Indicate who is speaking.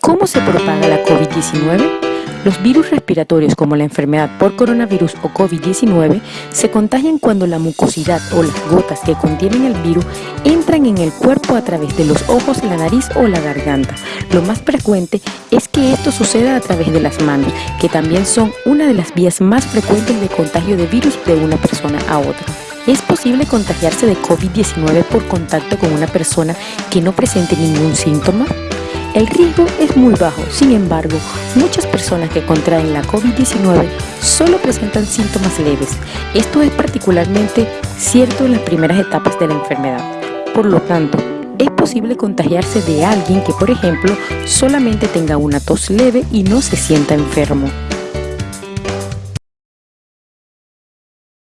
Speaker 1: ¿Cómo se propaga la COVID-19? Los virus respiratorios como la enfermedad por coronavirus o COVID-19 se contagian cuando la mucosidad o las gotas que contienen el virus entran en el cuerpo a través de los ojos, la nariz o la garganta. Lo más frecuente es que esto suceda a través de las manos, que también son una de las vías más frecuentes de contagio de virus de una persona a otra. ¿Es posible contagiarse de COVID-19 por contacto con una persona que no presente ningún síntoma? El riesgo es muy bajo, sin embargo, muchas personas que contraen la COVID-19 solo presentan síntomas leves. Esto es particularmente cierto en las primeras etapas de la enfermedad. Por lo tanto, es posible contagiarse de alguien que, por ejemplo, solamente tenga una tos leve y no se sienta enfermo.